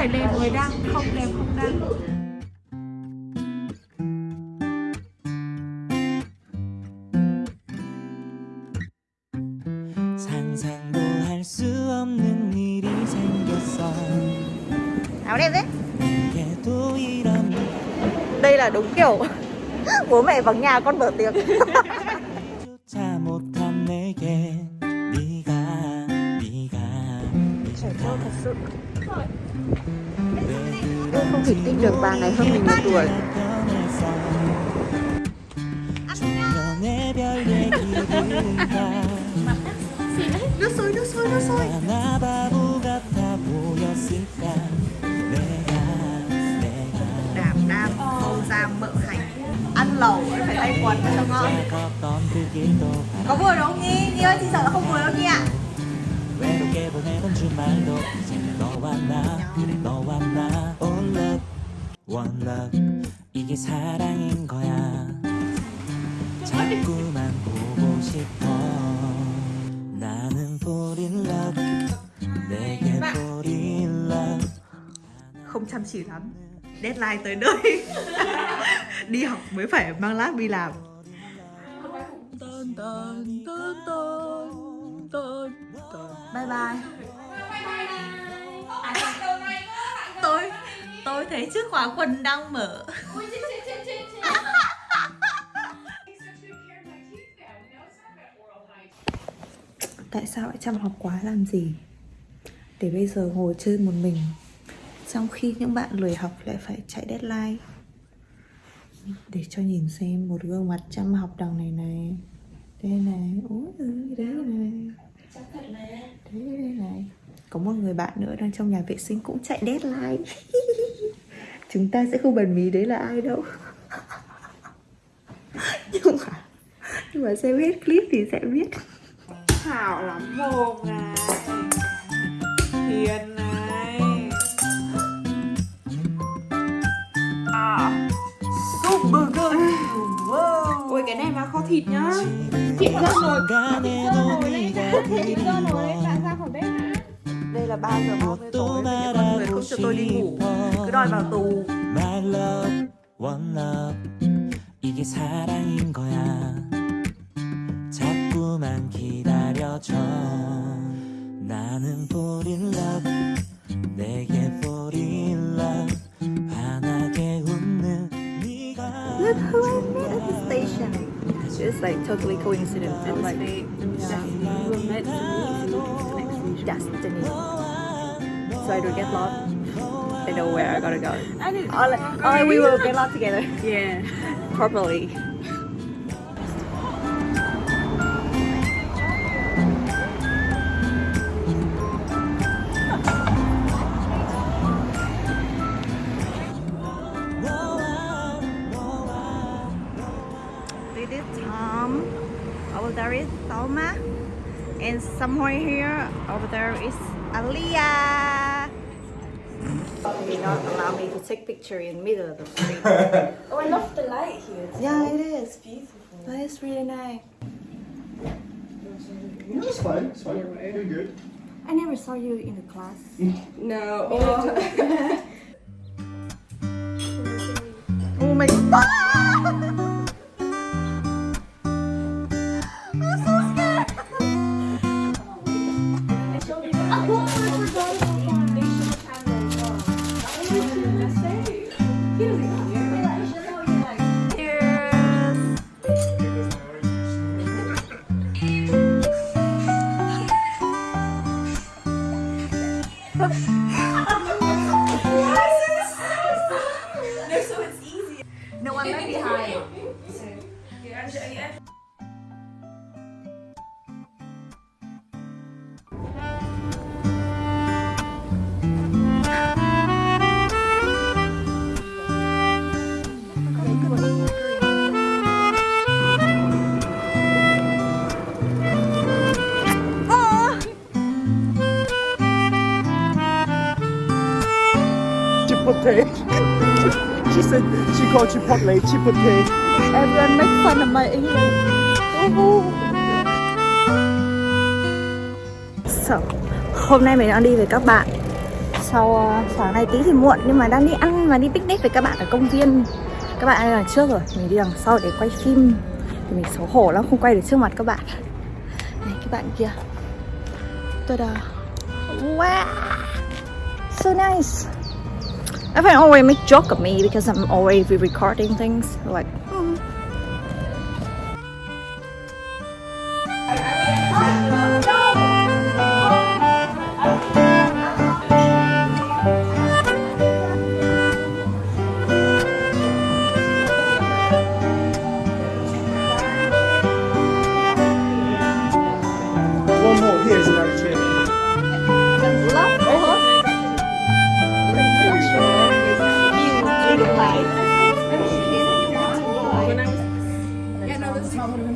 phải đẹp mới đăng không đẹp không đăng 상상도 할 수 없는 일이 생겼어 áo đẹp đấy 얘도 이런 đây là đúng kiểu bố mẹ vắng nhà con mở tiếng Tôi không thể tin được bà này hơn mình một tuổi. Nước sôi nước sôi nước sôi. Đảm đang không ra mỡ hành. Ăn lẩu phải tay quần cho ngon có vừa đúng không nhi? Nhi ơi, chị sợ là không vừa đâu nhi ạ. à? 외롭게 보내던 주말도 너와 나 너와 나 All love one love 이게 사랑인 거야 자꾸만 보고 싶어 나는 fall in love 내게 fall in love không chăm chỉ lắm deadline tới nơi đi học mới phải mang lát đi làm bye bye. Tôi tôi thấy chiếc khóa quần đang mở. Tại sao lại chăm học quá làm gì? Để bây giờ ngồi chơi một mình trong khi những bạn lười học lại phải chạy deadline. Để cho nhìn xem một gương mặt chăm học đằng này này. Đây này ôi ơi đấy này đấy này có một người bạn nữa đang trong nhà vệ sinh cũng chạy deadline. Chúng ta sẽ không bần mí đấy là ai đâu. Nhưng mà nhưng mà xem hết clip thì sẽ biết. Hảo lắm, mồm này Hiền này. À Super good wow. Ôi, cái này mà kho thịt nhá. Thịt ngon rồi Thịt ngon rồi Thịt ngon rồi là 3 giờ 30 tối những con người không cho tôi đi ngủ cứ đòi vào tù My love one love 이게 사랑인 거야 자꾸만 기다려줘 나는 fall in love 내게 fall in love 환하게 웃는 네가 Look who I met at the station It's like totally coincidence It's like destiny So I don't get lost. I know where I gotta go. All, all we will get lost together. Yeah. Properly And somewhere here, over there is Aliyah. They not allow me to take picture in middle of the street. Oh, I love the light here. yeah, it is. It's beautiful. That is really nice. No, it's fine. It's fine. You're good. I never saw you in the class. No. Oh. Oh my god! no, I'm very high. Chipotle. she said she called Chipotle Chipotle. Everyone make fun of my English. So, hôm nay mình đang đi với các bạn. Sau ờ, sáng nay tí thì muộn nhưng mà đang đi ăn và đi picnic với các bạn ở công viên. Các bạn ở đằng trước rồi. Mình đi đằng sau để quay phim. Thì mình xấu hổ lắm không quay được trước mặt các bạn. Này các bạn kia. Tôi đã wow. So nice Everyone always make joke of me because I'm always recording things? Like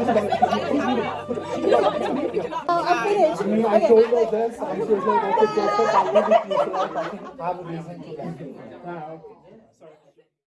I'm finished. I mean, I told her this. I told her that the doctor already people. I have a reason to